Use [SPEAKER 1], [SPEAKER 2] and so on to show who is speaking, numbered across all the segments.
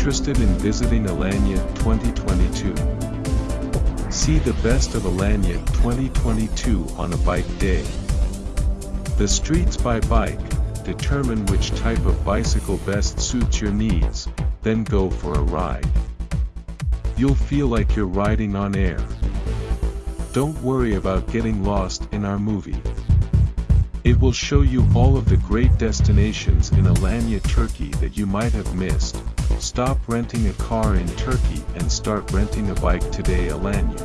[SPEAKER 1] Interested in visiting Alanya 2022? See the best of Alanya 2022 on a bike day. The Streets by Bike, determine which type of bicycle best suits your needs, then go for a ride. You'll feel like you're riding on air. Don't worry about getting lost in our movie. It will show you all of the great destinations in Alanya, Turkey that you might have missed. Stop renting a car in Turkey and start renting a bike today Alanya.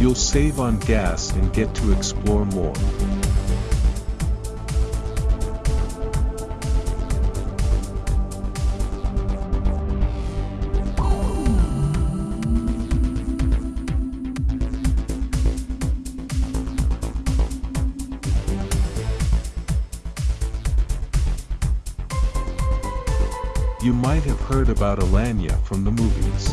[SPEAKER 1] You'll save on gas and get to explore more. Heard about Alanya from the movies.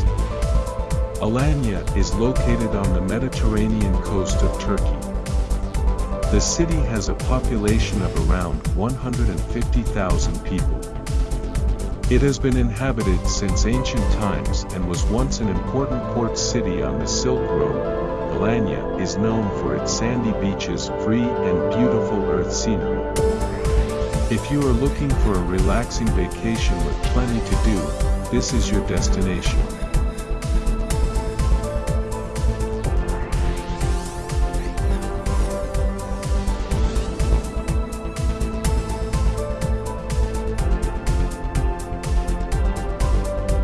[SPEAKER 1] Alanya is located on the Mediterranean coast of Turkey. The city has a population of around 150,000 people. It has been inhabited since ancient times and was once an important port city on the Silk Road. Alanya is known for its sandy beaches, free and beautiful earth scenery. If you are looking for a relaxing vacation with plenty to do, this is your destination.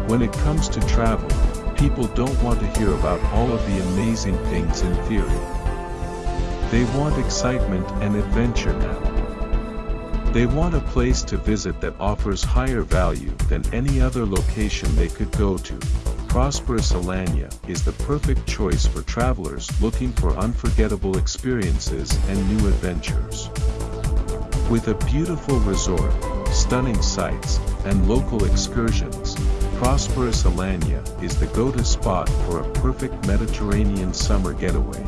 [SPEAKER 1] When it comes to travel, people don't want to hear about all of the amazing things in theory. They want excitement and adventure now. They want a place to visit that offers higher value than any other location they could go to. Prosperous Alanya is the perfect choice for travelers looking for unforgettable experiences and new adventures. With a beautiful resort, stunning sights, and local excursions, Prosperous Alanya is the go-to spot for a perfect Mediterranean summer getaway.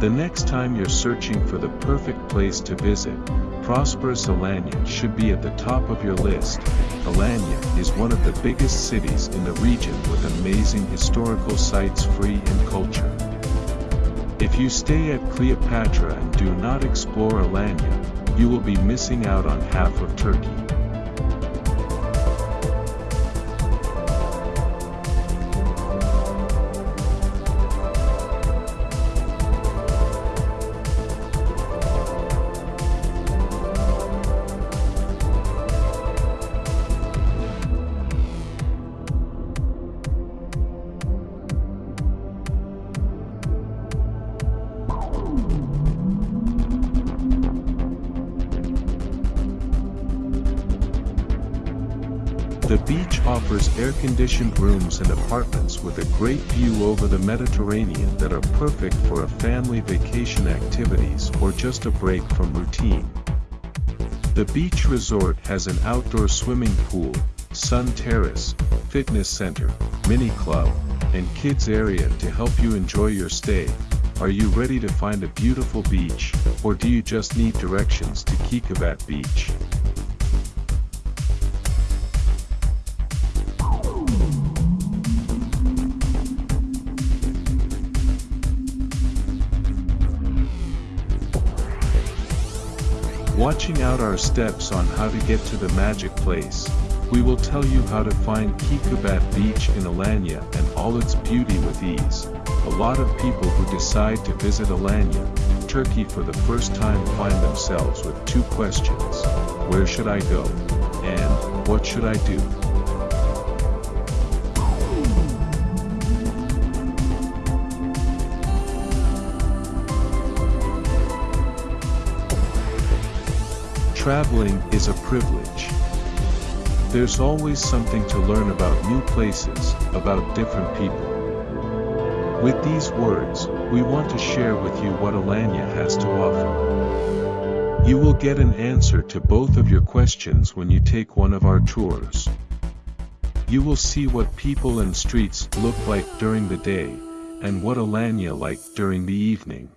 [SPEAKER 1] The next time you're searching for the perfect place to visit, Prosperous Alanya should be at the top of your list. Alanya is one of the biggest cities in the region with amazing historical sites free and culture. If you stay at Cleopatra and do not explore Alanya, you will be missing out on half of Turkey. Offers air-conditioned rooms and apartments with a great view over the Mediterranean that are perfect for a family vacation activities or just a break from routine. The beach resort has an outdoor swimming pool, sun terrace, fitness center, mini club, and kids area to help you enjoy your stay. Are you ready to find a beautiful beach, or do you just need directions to Keykubat Beach? Watching out our steps on how to get to the magic place, we will tell you how to find Keykubat Beach in Alanya and all its beauty with ease. A lot of people who decide to visit Alanya, Turkey for the first time find themselves with two questions. Where should I go? And, what should I do? Traveling is a privilege. There's always something to learn about new places, about different people. With these words, we want to share with you what Alanya has to offer. You will get an answer to both of your questions when you take one of our tours. You will see what people and streets look like during the day, and what Alanya like during the evening.